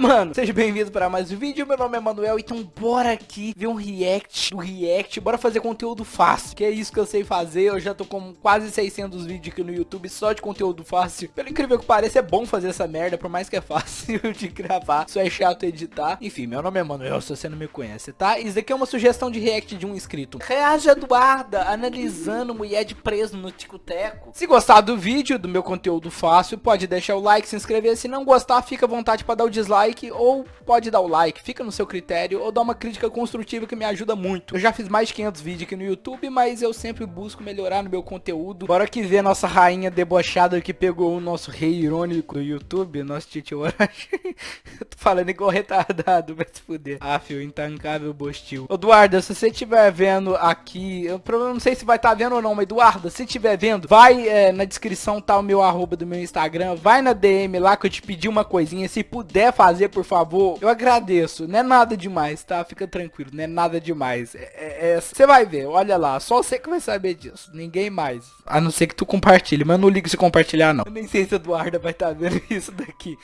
mano? Seja bem-vindo para mais um vídeo, meu nome é Manuel, então bora aqui ver um react do react, bora fazer conteúdo fácil, que é isso que eu sei fazer, eu já tô com quase 600 vídeos aqui no YouTube só de conteúdo fácil, pelo incrível que pareça é bom fazer essa merda, por mais que é fácil de gravar, só é chato editar, enfim, meu nome é Manuel, se você não me conhece, tá? Isso daqui é uma sugestão de react de um inscrito, reage Eduarda, analisando mulher de preso no ticoteco, se gostar do vídeo, do meu conteúdo fácil, pode deixar o like, se inscrever, se não gostar, fica à vontade para dar o dislike ou pode dar o like, fica no seu critério ou dar uma crítica construtiva que me ajuda muito. Eu já fiz mais de 500 vídeos aqui no YouTube, mas eu sempre busco melhorar no meu conteúdo. Bora que ver nossa rainha debochada que pegou o nosso rei irônico do YouTube, nosso Titi Orochi. eu tô falando igual retardado, vai se fuder. Ah, fio, intancável bostil. Eduardo, se você estiver vendo aqui, eu não sei se vai estar tá vendo ou não, mas Eduardo, se estiver vendo, vai é, na descrição tá o meu arroba do meu Instagram, vai na DM lá que eu te pedi uma coisinha, se puder fazer, por favor, eu agradeço. Não é nada demais, tá? Fica tranquilo, não é nada demais. É, é, você vai ver, olha lá, só você que vai saber disso, ninguém mais. A não ser que tu compartilhe, mas eu não ligo se compartilhar, não. Eu nem sei se a Eduarda vai estar tá vendo isso daqui.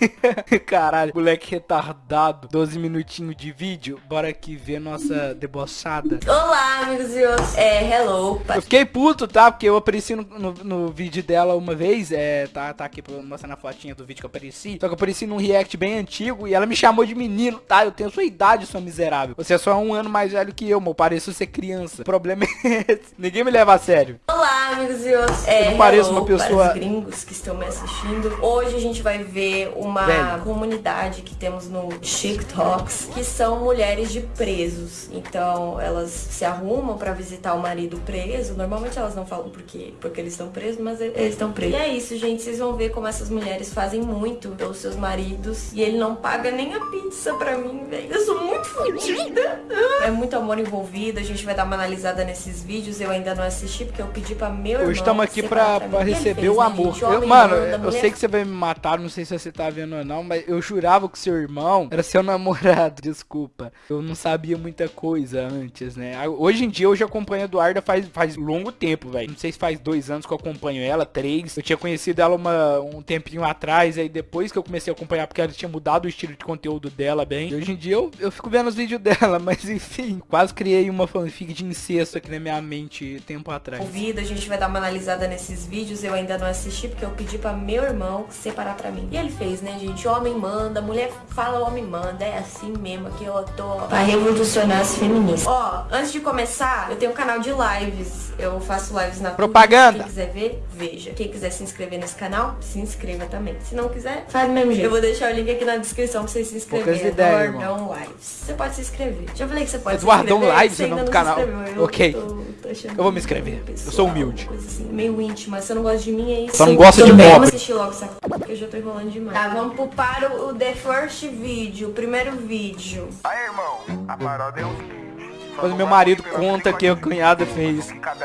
Caralho, moleque retardado. 12 minutinhos de vídeo, bora aqui ver nossa debochada. Olá, amigos e outros. É, hello. Eu fiquei puto, tá? Porque eu apareci no, no, no vídeo dela uma vez, é, tá, tá aqui pra mostrar na fotinha do vídeo que eu apareci. Só que eu apareci num react bem antigo e ela me chamou de menino, tá? Eu tenho sua idade, sua miserável. Você é só um ano mais velho que eu, meu. Pareço ser criança. O problema é esse. Ninguém me leva a sério. Olá, amigos e outros. É, eu não pareço uma pessoa... Para os gringos que estão me assistindo. Hoje a gente vai ver uma Velho. comunidade que temos no TikToks, que são mulheres de presos. Então, elas se arrumam pra visitar o marido preso. Normalmente elas não falam porque, porque eles estão presos, mas eles estão presos. E é isso, gente. Vocês vão ver como essas mulheres fazem muito pelos seus maridos. E ele não paga nem a pizza pra mim, velho. Eu sou muito fodida. É muito amor envolvido. A gente vai dar uma analisada nesses vídeos. Eu ainda não assisti porque eu pedi pra meu irmão. Hoje estamos aqui pra, pra, pra receber fez, o amor. Né, eu, mano, eu sei que você vai me matar. Não sei se você tá vendo ou não. Mas eu jurava que seu irmão era seu namorado. Desculpa. Eu não sabia muita coisa antes, né? Hoje em dia eu já acompanho a Eduarda faz, faz longo tempo, velho. Não sei se faz dois anos que eu acompanho ela, três. Eu tinha conhecido ela uma, um tempinho atrás. Aí depois que eu comecei a acompanhar, porque ela tinha mudado o estilo de conteúdo dela bem. E hoje em dia eu, eu fico vendo os vídeos dela, mas enfim, quase criei uma fanfic de incesto aqui na minha mente tempo atrás. Ouvido, a gente vai dar uma analisada nesses vídeos, eu ainda não assisti porque eu pedi para meu irmão separar para mim. E ele fez, né, gente? Homem manda, mulher fala, homem manda. É assim mesmo que eu tô pra revolucionar as feministas. Ó, antes de começar, eu tenho um canal de lives. Eu faço lives na Propaganda. Quem quiser ver, veja. Quem quiser se inscrever nesse canal, se inscreva também. Se não quiser, faz do mesmo jeito. Eu vou deixar o link aqui na descrição pra vocês se inscreverem. Ideias, Eduardão Lives. Você pode se inscrever. Já falei que você pode Eduardão se inscrever. Lives é o nome do canal. Eu, ok. Tô, tô eu vou me inscrever. Pessoal, eu sou humilde. Coisa assim, meio íntima. Você não gosta de mim, é isso. Só não gosta de pobre. Vamos assistir logo essa porque eu já tô enrolando demais. Tá, vamos pro para o The First Video, o primeiro vídeo. Aí, irmão, a parada é o seguinte. Quando meu marido conta que a cunhada fez. Cada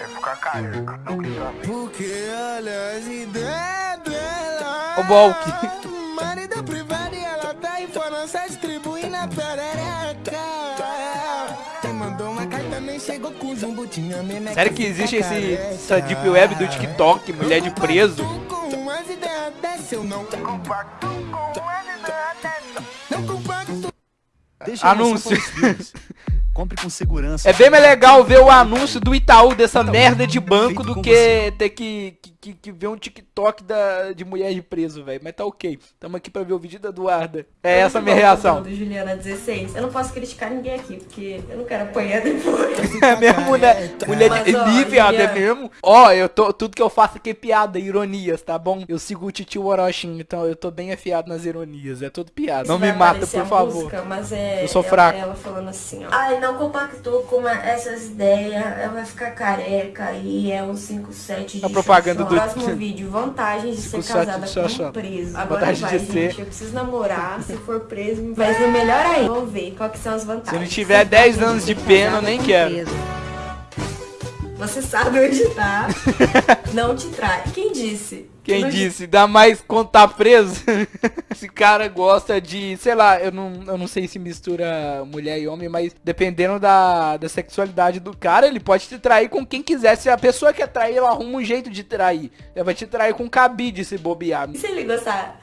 é ficar careca. Porque olha as ideias dela. O Balk. Tá em França, distribui na perereca. Quem mandou uma carta nem chegou com jumbo, tinha memeca. Sério que existe esse, essa deep web do TikTok, mulher de preso? Anúncio. Compre com segurança. É bem mais legal ver o anúncio do Itaú dessa merda de banco do que ter que, que, que, ver um TikTok da, de mulher de preso, velho. Mas tá ok. Tamo aqui pra ver o vídeo da Eduarda. É essa a minha reação. Do Juliana 16. Eu não posso criticar ninguém aqui, porque eu não quero apanhar depois. é mesmo, mulher. Mulher Mas, de ó, viado, é mesmo. Ó, eu tô. Tudo que eu faço aqui é piada, ironias, tá bom? Eu sigo o Titio Orochin, então eu tô bem afiado nas ironias. É tudo piada. não me mata, por favor. Música, mas é, eu sou fraco. Ela falando assim, ó. Ai, não compactou com essas ideias, ela vai ficar careca e é um 57 de A propaganda do próximo vídeo, vantagens de ser casada com um preso. Agora vantagem vai, de gente, ser... eu preciso namorar, se for preso vai ser melhor aí. Vamos ver quais são as vantagens. Se não tiver 10 anos de pena, eu nem quero. Você sabe onde tá. não te trai. Quem disse? Quem disse? Dá mais quando tá preso? Esse cara gosta de, sei lá, eu não, eu não sei se mistura mulher e homem, mas dependendo da, da sexualidade do cara, ele pode te trair com quem quiser. Se a pessoa quer trair, ela arruma um jeito de trair. Ela vai te trair com cabide se bobear. E se ele gostar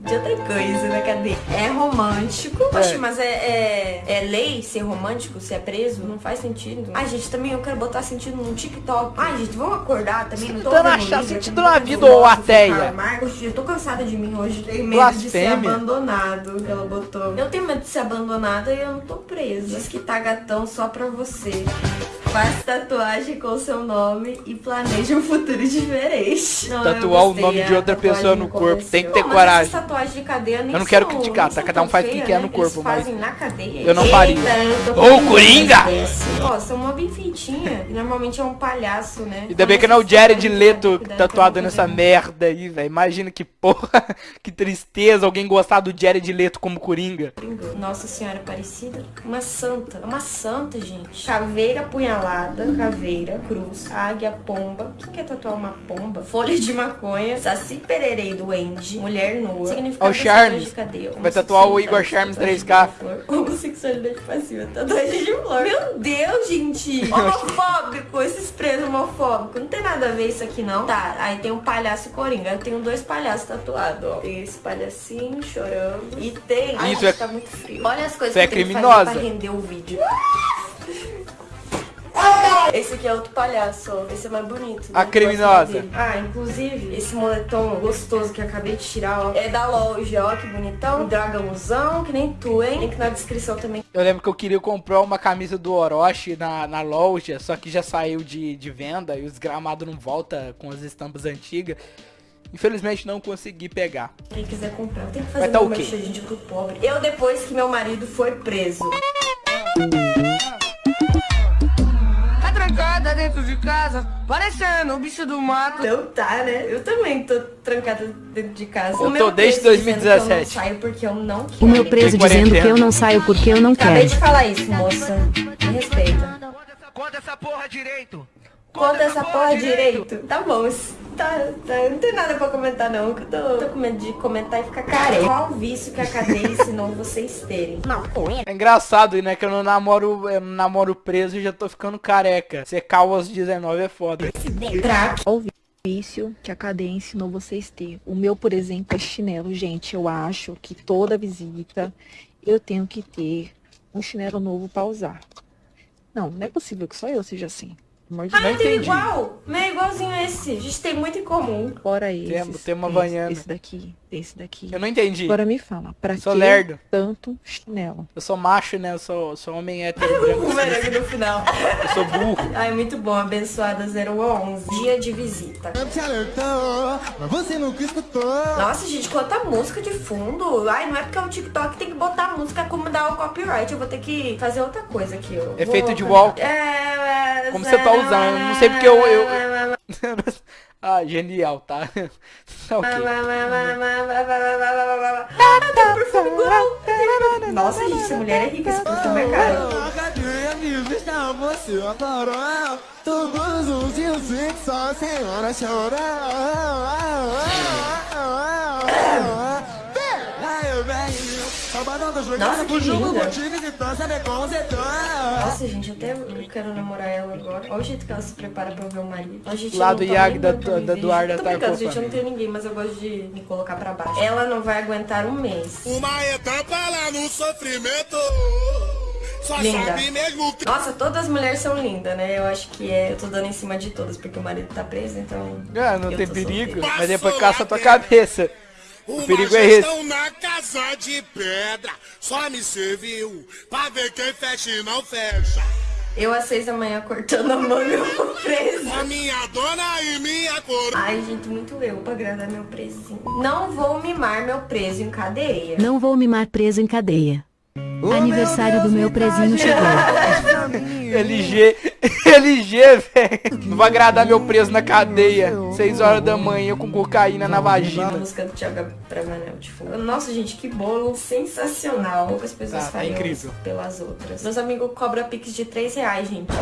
de outra coisa na cadeia. É romântico. É. Poxa, mas é, é, é lei ser romântico, ser preso? Não faz sentido. Ai, gente, também eu quero botar sentido no TikTok. Ai, gente, vamos acordar também. Tô Tentando achar livro, sentido na vendo vida, ô ateia. Poxa, eu tô cansada de mim hoje. Tenho medo de ser Blasfêmia. abandonado. Ela botou. Eu tenho medo de ser abandonada e eu não tô presa. Diz que tá gatão só pra você. Faz tatuagem com seu nome e planeja um futuro diferente. Não, Tatuar o nome de outra tatuagem pessoa no corpo. Tem que ter Não, coragem. essas tatuagens de cadeia nem Eu não quero são- criticar, tá? Cada um faz o que quer né? no corpo, Eles mas fazem na cadeia. eu não faria. Ô, com Coringa! Ó, são mó bem feitinha. Normalmente é um palhaço, né? Ainda bem que não é o Jared Leto tatuado nessa merda aí, velho. Imagina que porra, que tristeza alguém gostar do Jared Leto como Coringa. Nossa Senhora Aparecida, uma santa. É uma santa, gente. Caveira apunhalada, caveira, cruz, águia, pomba. Quem quer tatuar uma pomba? Folha de maconha, saci pererei duende, mulher nua. Significado Ó, o Charmes. cadeia. Vai tatuar o Igor Charmes tatuagem 3K. de flor. Homossexualidade passiva, tatuagem de flor. Meu Deus, gente. Homofóbico, esses presos homofóbicos. Não tem nada a ver isso aqui, não. Tá, aí tem um palhaço e coringa. Eu tenho dois palhaços tatuados, ó. Tem esse palhacinho chorando. E tem... Ai, Isso gente, é- tá muito frio. Olha as coisas Isso é que que criminosa. fazer pra render o vídeo. Esse aqui é outro palhaço, ó. Esse é mais bonito. A né? criminosa. Gosto dele. Ah, inclusive, esse moletom gostoso que eu acabei de tirar, ó. É da loja, ó, que bonitão. Um dragãozão, que nem tu, hein? Link na descrição também. Eu lembro que eu queria comprar uma camisa do Orochi na, na loja, só que já saiu de, de venda e os gramados não volta com as estampas antigas. Infelizmente não consegui pegar. Quem quiser comprar, tem que Vai fazer tá meu o quê? merchan, gente, pro pobre. Eu depois que meu marido foi preso. dentro de casa, parecendo um bicho do mato. Então tá, né? Eu também tô trancada dentro de casa. Eu O meu tô desde preso dizendo que Eu 2017. não saio porque eu não quero. O meu preso dizendo que eu não saio porque eu não Acabei quero. de falar isso, moça. Me respeita. Conta essa porra direito. Conta essa porra direito. Tá bom. Tá, tá, não tem nada pra comentar não, que eu tô, tô com medo de comentar e ficar careca. Qual o vício que a cadeia ensinou vocês terem? É engraçado, né? Que eu não namoro, eu não namoro preso e já tô ficando careca. Ser calvo aos 19 é foda. Crack. Qual o vício que a cadeia ensinou vocês ter? O meu, por exemplo, é chinelo. Gente, eu acho que toda visita eu tenho que ter um chinelo novo pra usar. Não, não é possível que só eu seja assim. De Ah, Não eu entendi. igual. Não é igualzinho a esse. A gente tem muito em comum. Fora esse. Temos- tem uma Havaiana. Esse daqui, esse daqui. Eu não entendi. Agora me fala, pra Sou que lerdo. tanto chinelo? Eu sou macho, né? Eu sou, sou homem hétero branco. No final. Eu sou burro. Ai, muito bom. Abençoada 011. Dia de visita. Te alertou, mas você nunca escutou. Nossa, gente, quanta música de fundo. Ai, não é porque é o TikTok tem que botar música como dar o copyright. Eu vou ter que fazer outra coisa aqui. Eu Efeito vou de cantar. walk. É, Como você tá usando? Eu não sei porque eu- eu- ah, genial, tá? Tá ok. Nossa, gente, essa mulher é rica. Esse perfume é caro. Você adorou. Todos os dias só a senhora chorou. Nossa, que linda. você tá. Nossa, gente, até eu quero namorar ela agora. Olha o jeito que ela se prepara pra ver o marido. A gente Lá do tá Iag nem da- da gente. Tô tá brincando, gente, eu não tenho ninguém, mas eu gosto de me colocar pra baixo. Ela não vai aguentar um mês. Uma etapa lá no sofrimento. Só Linda. que. Nossa, todas as mulheres são lindas, né? Eu acho que é. Eu tô dando em cima de todas, porque o marido tá preso, então. Ah, não tem perigo. solteira. Mas depois caça a tua cabeça. Uma perigo é esse. na casa de pedra. Só me serviu pra ver quem fecha e não fecha. Eu às seis da manhã cortando a mão e eu tô preso. A minha dona e minha coroa. Ai, gente, muito eu pra agradar meu presinho. Não vou mimar meu preso em cadeia. Não vou mimar preso em cadeia. Aniversário do meu presinho chegou. LG, LG, velho. Não vai agradar meu preso na cadeia. 6 horas da manhã com cocaína na A vagina. música do Thiago Bravanel de fundo. Nossa, gente, que bolo sensacional. Poucas pessoas Tá, tá fariam incrível. isso pelas outras. Meus amigos cobram pix de 3 reais, gente.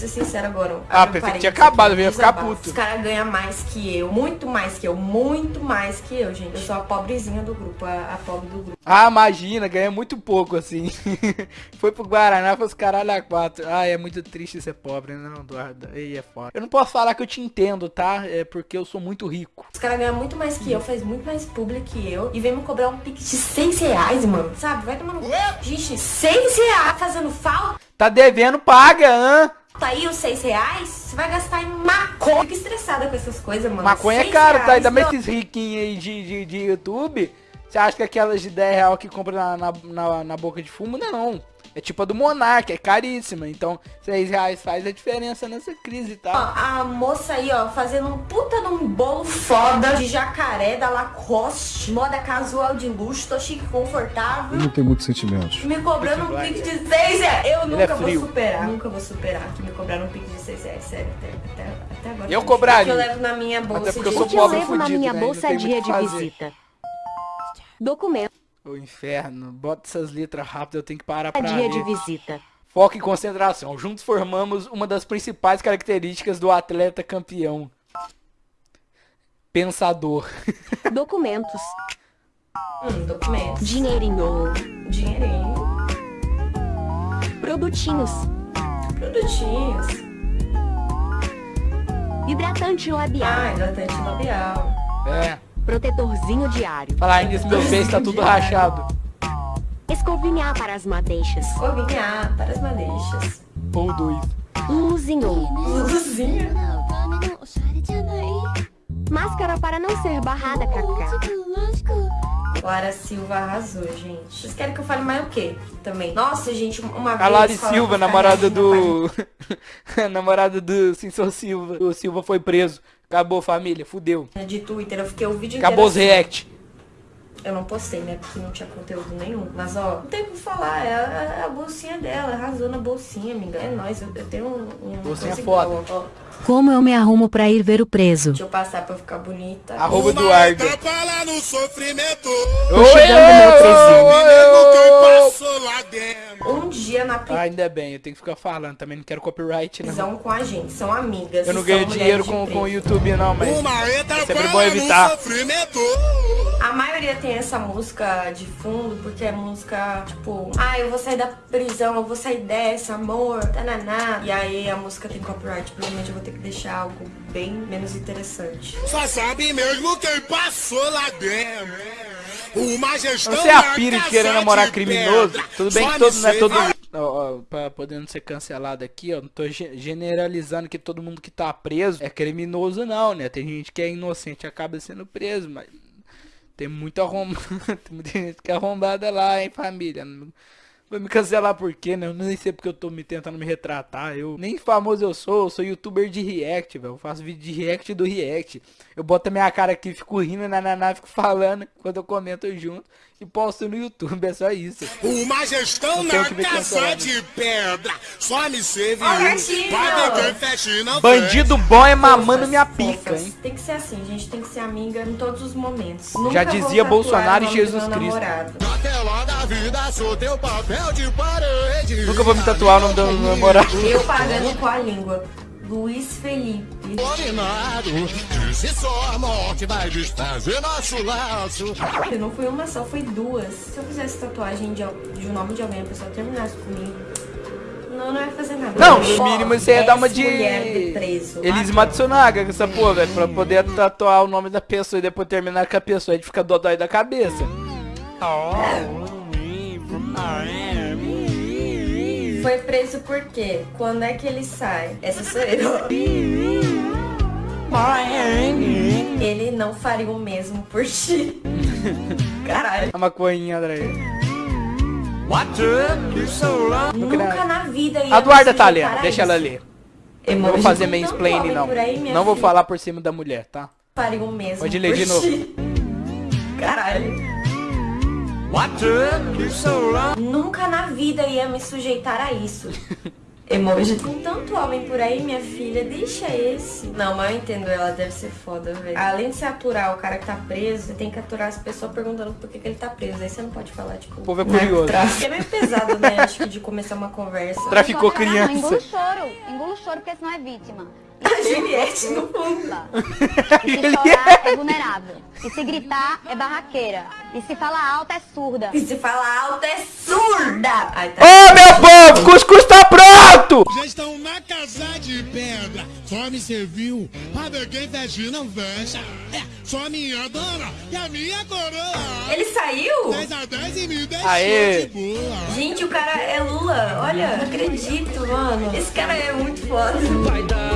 Ser sincero agora. Ah, pensei que tinha acabado, eu ia ficar puto. Os caras ganham mais que eu, muito mais que eu, muito mais que eu, gente. Eu sou a pobrezinha do grupo, a, a pobre do grupo. Ah, imagina, ganha muito pouco, assim. Foi pro Guaraná, foi os caralho a quatro. Ah, é muito triste ser pobre, não, Eduardo. Aí é foda. Eu não posso falar que eu te entendo, tá? É porque eu sou muito rico. Os caras ganham muito mais que eu, faz muito mais público que eu. E vem me cobrar um pique de 6 reais, mano. Sabe? Vai tomar no... Gente, 6 reais fazendo falta Tá devendo, paga, hã? Aí os 6 reais, você vai gastar em maconha. Fica estressada com essas coisas, mano. Maconha é Seis caro, tá? reais, Ainda mais esses riquinhos aí de, de, de YouTube. Você acha que aquelas de 10 real que compra na, na, na, na boca de fumo? Não. É tipo a do Monark, é caríssima. Então, 6 reais faz a diferença nessa crise, Ó, tá? a moça aí, ó, fazendo um puta num bolo foda de jacaré da Lacoste, moda casual de luxo, tô chique e confortável. não tenho muitos sentimentos. Me cobrando um pique de 6 reais. Eu é nunca vou frio. superar. Nunca vou superar que me cobraram um pique de 6 reais. Sério, até, até, até agora. Eu cobraria. O que eu levo na minha bolsa porque eu de sou O que eu pobre levo na fudido, minha né? Bolsa tem dia de fazer. visita? Documento O inferno. Bota essas letras rápido, eu tenho que parar pra dia ler. de visita. Foco e concentração. Juntos formamos uma das principais características do atleta campeão. Pensador. Documentos. Hum, documentos. Dinheirinho. Dinheirinho. Produtinhos. Produtinhos. Hidratante labial. Ah, hidratante labial. É. Protetorzinho diário. Falar nisso, meu beijo tá tudo rachado. Escovinhar para as madeixas. Escovinhar para as madeixas. Ou dois. Luluzinho. Luzinha. Máscara para não ser barrada, cacá. Clara Silva arrasou, gente. Vocês querem que eu fale mais o quê? Também. Nossa, gente, uma vez... A Lari Silva, namorada do. namorada do Censor Silva. O Silva foi preso. Acabou, família. Fudeu. De Twitter, eu fiquei o vídeo Acabou os assim. react. Eu não postei, né? Porque não tinha conteúdo nenhum. Mas, ó, não tem o que falar. É a, é a bolsinha dela. Arrasou na bolsinha, amiga. É nóis. Eu, eu tenho um... um Bolsinha foda. igual, ó. Como eu me arrumo pra ir ver o preso? Deixa eu passar pra eu ficar bonita. Arroba Eduardo. lá no sofrimento. Tô chegando meu presinho. Um dia na Ah, ainda bem, eu tenho que ficar falando. Também não quero copyright, não. prisão com a gente. São amigas. Eu não ganho são dinheiro com, com o. YouTube, não, mas. Uma etapa sempre bom evitar. A maioria tem essa música de fundo porque é música tipo, ah, eu vou sair da prisão, eu vou sair dessa, amor, tananá. E aí a música tem copyright, provavelmente eu vou ter que deixar algo bem menos interessante. Só sabe mesmo quem passou lá dentro. Uma gestão Você é a pira de querer namorar de criminoso. pedra. Tudo bem Só que todo, não é todo. Ó, ó, pra poder não ser cancelado aqui, ó. Não tô ge- generalizando que todo mundo que tá preso é criminoso, não, né? Tem gente que é inocente e acaba sendo preso, mas. Tem muita arromba... Tem muita gente que é arrombada lá, hein, família. Vai me cancelar por quê, né? Eu nem sei porque eu tô me tentando me retratar. Eu nem famoso eu sou, eu sou youtuber de react, velho. Eu faço vídeo de react do react. Eu boto a minha cara aqui, fico rindo na naná, fico falando quando eu comento junto e posto no YouTube, é só isso. Uma gestão na casa de pedra. Só me e não Bandido bom é mamando minha pica, hein? Tem que ser assim, gente tem que ser amiga em todos os momentos. Nunca Já dizia Bolsonaro e Jesus Cristo. Na tela da vida, sou teu papel. Nunca vou me tatuar o nome do meu namorado. Eu pagando com a língua. Luiz Felipe. Dominado, disse só a morte vai desfazer nosso laço. Eu não fui uma só, foi duas. Se eu fizesse tatuagem de, de um nome de alguém, a pessoa terminasse comigo. Não, não ia fazer nada. Não, no mínimo você ia dar uma 10 de. Ah, Matsunaga com essa porra, velho. Pra poder tatuar o nome da pessoa e depois terminar com a pessoa. Aí fica dodói da cabeça. Foi preso por quê? Quando é que ele sai? Essa sou eu. Ele não faria o mesmo por ti. Caralho. A maconhinha, André. Nunca na vida ia A Eduarda me tá lendo, deixa ela. Emoji. Não vou fazer mansplaining, não. aí, Não vou filha, falar por cima da mulher, tá? Faria o mesmo Pode ler por de novo. ti. Caralho. Nunca na vida ia me sujeitar a isso. Emoji. Com tanto homem por aí, minha filha, deixa esse. Não, mas eu entendo, ela deve ser foda, velho. Além de se aturar o cara que tá preso, você tem que aturar as pessoas perguntando por que, que ele tá preso. Aí você não pode falar, tipo... O povo é curioso. Tráfico. É meio pesado, né? Acho que de começar uma conversa. Traficou Não, engula criança. o choro. Engula o choro porque senão é vítima. A Juliette no fundo. E se chorar é vulnerável. E se gritar é barraqueira. E se falar alto é surda. E se fala alto é surda. Ai, tá. Ô, meu povo, cuscuz tá pronto! Já estão na casa de pedra. Só me serviu pra ver quem fecha não fecha. É, só minha dona e a minha coroa. Ele saiu? 10 a 10 e me deixou Aê. de boa. Gente, o cara é Lula. Olha, não acredito, mano. Esse cara é muito foda. Vai dar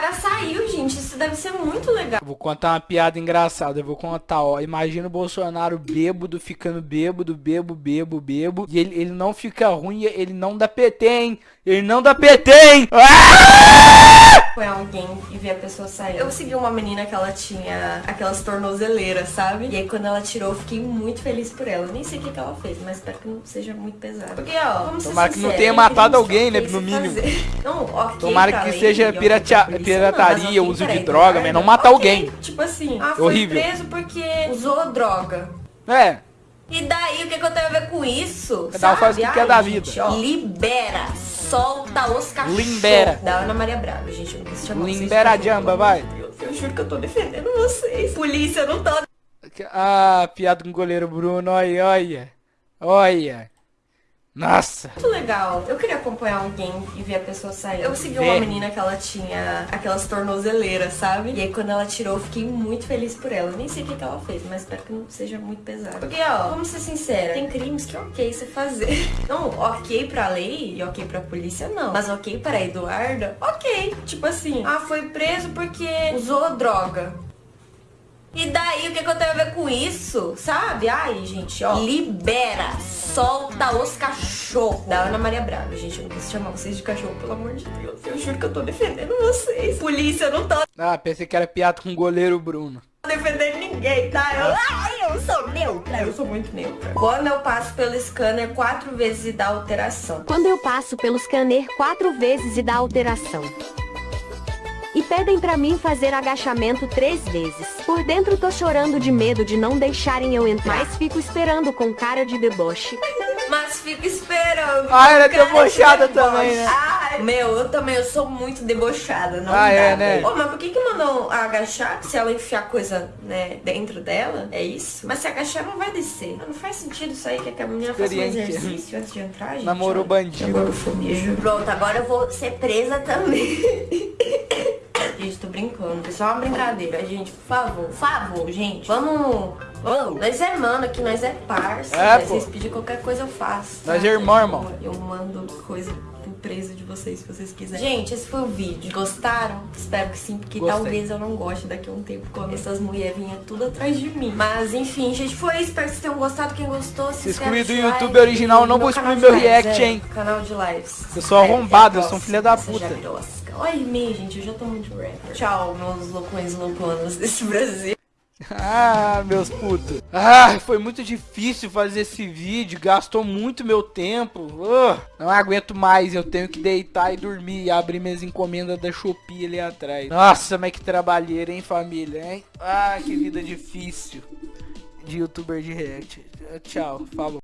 cara saiu, gente. Isso deve ser muito legal. Vou contar uma piada engraçada. Eu vou contar, ó. Imagina o Bolsonaro bêbado, ficando bêbado, bebo, bebo, bebo. E ele, ele não fica ruim, ele não dá PT, hein? Ele não dá PT, hein? Ah! Foi alguém e ver a pessoa sair. Eu segui uma menina que ela tinha aquelas tornozeleiras, sabe? E aí quando ela tirou, eu fiquei muito feliz por ela. Eu nem sei o que, que ela fez, mas espero que não seja muito pesado. Porque, ó, vamos ser Tomara que não tenha matado alguém, né, no mínimo. Não, ok Tomara que seja pirataria, não, uso de droga, mas não matar ok. alguém. Tipo assim, ah, foi Horrível. preso porque usou droga. É, E daí, o que, que eu tenho a ver com isso? Cada um faz o que quer Ai, da gente, vida. ó, libera, solta os cachorros. Limbera. Da Ana Maria Braga, gente, eu não quis chamar vocês Limbera de a jamba, vai. Meu Deus, eu juro que eu tô defendendo vocês. Polícia, eu não tô. Ah, piada com o goleiro Bruno, olha, olha. Olha. Nossa. Muito legal. Eu queria acompanhar alguém e ver a pessoa sair. Eu segui uma menina que ela tinha aquelas tornozeleiras, sabe? E aí quando ela tirou, eu fiquei muito feliz por ela. Eu nem sei o que, que ela fez, mas espero que não seja muito pesado. Porque, ó, vamos ser sinceros, tem crimes que é ok você fazer. Não, ok pra lei e ok pra polícia, não. Mas ok pra Eduarda, ok. Tipo assim, ah, foi preso porque usou droga. E daí, o que, que eu tenho a ver com isso? Sabe? Ai, gente, ó. Libera, solta os cachorros. Da Ana Maria Braga, gente. Eu não quis chamar vocês de cachorro, pelo amor de Deus. Eu juro que eu tô defendendo vocês. Polícia, eu não tô Ah, pensei que era piada com o goleiro Bruno. defendendo ninguém, tá? Eu, ai, eu sou neutra. Eu sou muito neutra. Quando eu passo pelo scanner quatro vezes e dá alteração. Quando eu passo pelo scanner quatro vezes e dá alteração. E pedem pra mim fazer agachamento três vezes. Por dentro tô chorando de medo de não deixarem eu entrar. Mas fico esperando com cara de deboche. Mas fico esperando. Ah, ela é debochada que também, deboche. né? Ai, meu, eu também, eu sou muito debochada, não Ah, dá, é, né? Ô, mas por que que mandam agachar se ela enfiar coisa, né, dentro dela? É isso? Mas se agachar não vai descer. Não faz sentido isso aí, que a menina faça um Experiente. exercício antes de entrar, gente. Namorou bandido. Juro. Pronto, agora eu vou ser presa também. Gente, tô brincando. Isso é uma brincadeira, gente. Por favor, por favor, gente. Vamos. Vamos. Nós é mano aqui, nós é parça. É, né? Vocês pedirem qualquer coisa, eu faço. Nós tá? é irmão, irmão. Eu mando coisa pro preso de vocês, se vocês quiserem. Gente, esse foi o vídeo. Gostaram? Espero que sim, porque Gostei. talvez eu não goste daqui a um tempo quando essas mulheres vinham tudo atrás de mim. Mas enfim, gente, foi isso. Espero que vocês tenham gostado. Quem gostou, se inscreve, do YouTube like original, não vou excluir meu lives, react, é, hein? Canal de lives. Eu sou É, arrombado, eu sou um filho da puta. Olha mim, gente, eu já tô muito rapper. Tchau, meus loucões louconas desse Brasil. Ah, meus putos. Ah, foi muito difícil fazer esse vídeo. Gastou muito meu tempo. Ah, não aguento mais. Eu tenho que deitar e dormir e abrir minhas encomendas da Shopee ali atrás. Nossa, mas que trabalheira, hein, família, hein? Ah, que vida difícil de youtuber de react. Tchau, falou.